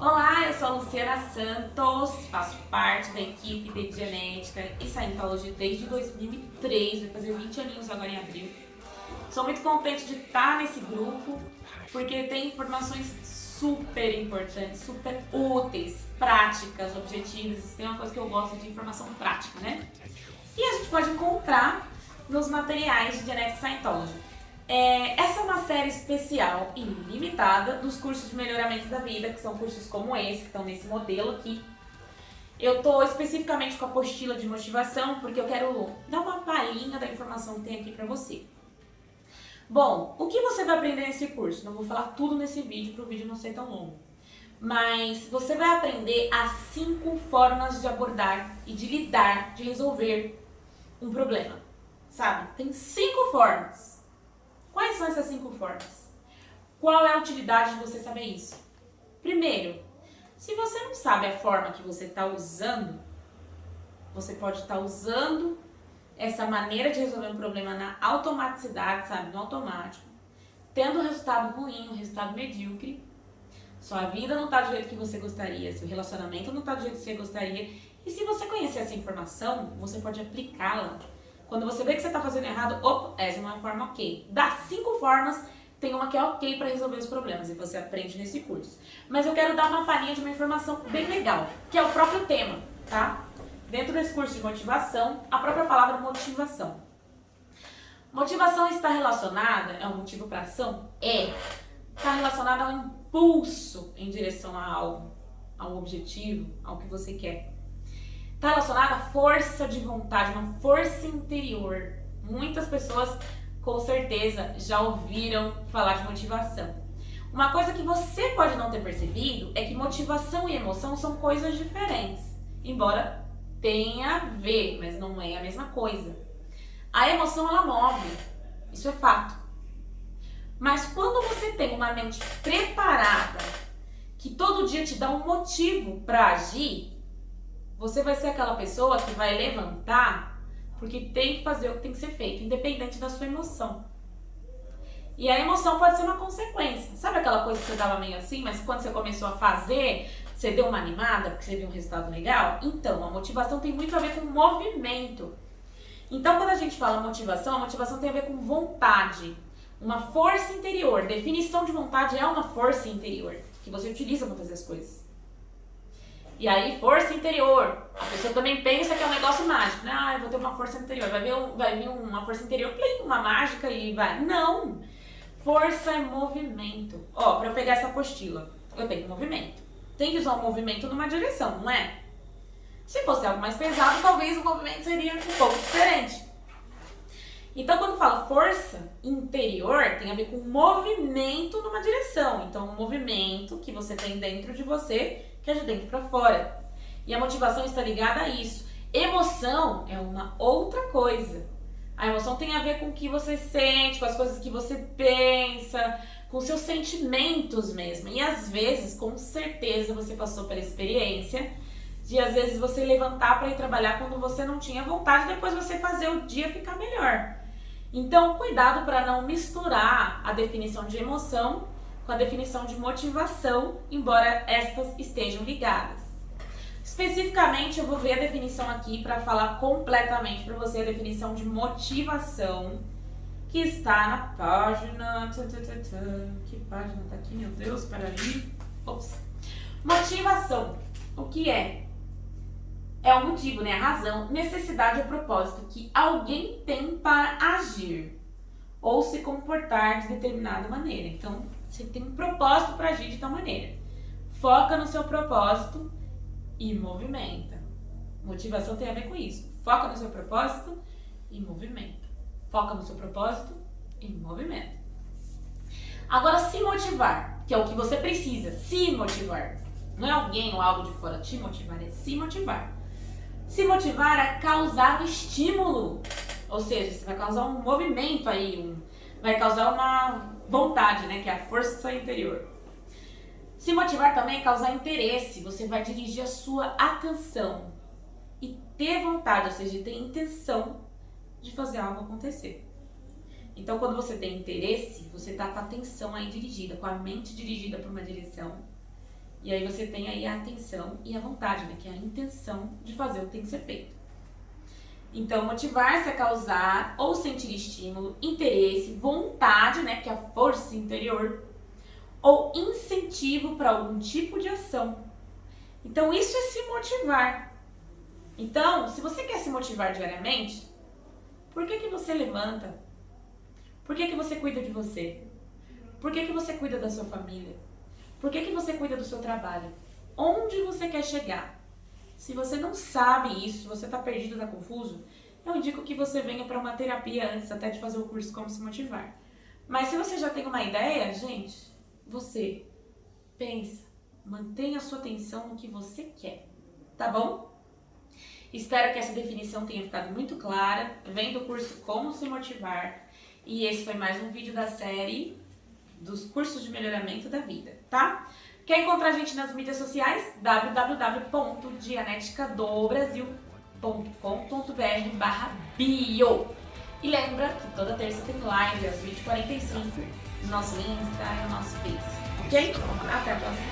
Olá, eu sou a Luciana Santos, faço parte da equipe de Genética e Scientology desde 2003, vai fazer 20 aninhos agora em abril. Sou muito contente de estar nesse grupo, porque tem informações super importantes, super úteis, práticas, objetivas. Tem uma coisa que eu gosto de informação prática, né? E a gente pode encontrar nos materiais de Genetic Scientology. É, essa é uma série especial e limitada dos cursos de melhoramento da vida, que são cursos como esse, que estão nesse modelo aqui. Eu estou especificamente com a apostila de motivação, porque eu quero dar uma palhinha da informação que tem aqui para você. Bom, o que você vai aprender nesse curso? Não vou falar tudo nesse vídeo para o vídeo não ser tão longo. Mas você vai aprender as cinco formas de abordar e de lidar, de resolver um problema. Sabe? Tem cinco formas. Quais são essas cinco formas? Qual é a utilidade de você saber isso? Primeiro, se você não sabe a forma que você está usando, você pode estar tá usando essa maneira de resolver um problema na automaticidade, sabe, no automático, tendo um resultado ruim, um resultado medíocre, sua vida não está do jeito que você gostaria, seu relacionamento não está do jeito que você gostaria, e se você conhecer essa informação, você pode aplicá-la. Quando você vê que você está fazendo errado, opa, essa é uma forma ok. Das cinco formas, tem uma que é ok para resolver os problemas e você aprende nesse curso. Mas eu quero dar uma palhinha de uma informação bem legal, que é o próprio tema, tá? Dentro desse curso de motivação, a própria palavra motivação. Motivação está relacionada, é um motivo para ação? É. Está relacionada ao impulso em direção a algo, a um objetivo, ao que você quer. Está relacionada à força de vontade, uma força interior. Muitas pessoas, com certeza, já ouviram falar de motivação. Uma coisa que você pode não ter percebido é que motivação e emoção são coisas diferentes, embora tem a ver, mas não é a mesma coisa. A emoção ela move, isso é fato. Mas quando você tem uma mente preparada, que todo dia te dá um motivo para agir, você vai ser aquela pessoa que vai levantar porque tem que fazer o que tem que ser feito, independente da sua emoção. E a emoção pode ser uma consequência. Sabe aquela coisa que você tava meio assim, mas quando você começou a fazer, você deu uma animada porque você viu um resultado legal? Então, a motivação tem muito a ver com movimento. Então, quando a gente fala motivação, a motivação tem a ver com vontade, uma força interior. Definição de vontade é uma força interior que você utiliza para fazer as coisas. E aí, força interior. A pessoa também pensa que é um negócio mágico, né? Ah, eu vou ter uma força interior. Vai vir, vai vir uma força interior, uma mágica e vai. Não! Força é movimento. Ó, para eu pegar essa apostila, eu tenho movimento. Tem que usar o movimento numa direção, não é? Se fosse algo mais pesado, talvez o movimento seria um pouco diferente. Então, quando fala força interior, tem a ver com movimento numa direção. Então, um movimento que você tem dentro de você, que é de dentro para fora. E a motivação está ligada a isso. Emoção é uma outra coisa. A emoção tem a ver com o que você sente, com as coisas que você pensa, com seus sentimentos mesmo. E às vezes, com certeza, você passou pela experiência de às vezes você levantar para ir trabalhar quando você não tinha vontade, depois você fazer o dia ficar melhor. Então, cuidado para não misturar a definição de emoção com a definição de motivação, embora estas estejam ligadas. Especificamente, eu vou ver a definição aqui para falar completamente para você a definição de motivação, que está na página... Que página está aqui, meu Deus? Ali. Ops. Motivação. O que é? É o motivo, né? A razão, necessidade ou propósito que alguém tem para agir ou se comportar de determinada maneira. Então, você tem um propósito para agir de tal maneira. Foca no seu propósito e movimenta. Motivação tem a ver com isso. Foca no seu propósito e movimenta. Foca no seu propósito e movimenta. Agora, se motivar, que é o que você precisa, se motivar. Não é alguém ou algo de fora te motivar, é se motivar. Se motivar é causar um estímulo. Ou seja, você vai causar um movimento aí, um, vai causar uma vontade, né? Que é a força interior. Se motivar também é causar interesse, você vai dirigir a sua atenção e ter vontade, ou seja, ter intenção de fazer algo acontecer. Então, quando você tem interesse, você está com a atenção aí dirigida, com a mente dirigida para uma direção E aí você tem aí a atenção e a vontade, né? Que é a intenção de fazer o que tem que ser feito. Então, motivar-se a causar ou sentir estímulo, interesse, vontade, né? Que é a força interior, ou incentivo para algum tipo de ação. Então, isso é se motivar. Então, se você quer se motivar diariamente, por que, que você levanta? Por que, que você cuida de você? Por que, que você cuida da sua família? Por que, que você cuida do seu trabalho? Onde você quer chegar? Se você não sabe isso, você está perdido, está confuso, eu indico que você venha para uma terapia antes até de fazer o curso Como Se Motivar. Mas se você já tem uma ideia, gente, você pensa, mantenha a sua atenção no que você quer, tá bom? Espero que essa definição tenha ficado muito clara. Vem do curso Como Se Motivar. E esse foi mais um vídeo da série dos cursos de melhoramento da vida, tá? Quer encontrar a gente nas mídias sociais? www.dianeticadobrasil.com.br barra bio E lembra que toda terça tem live às 20h45 no nosso Insta e no nosso Face, ok? Até a próxima.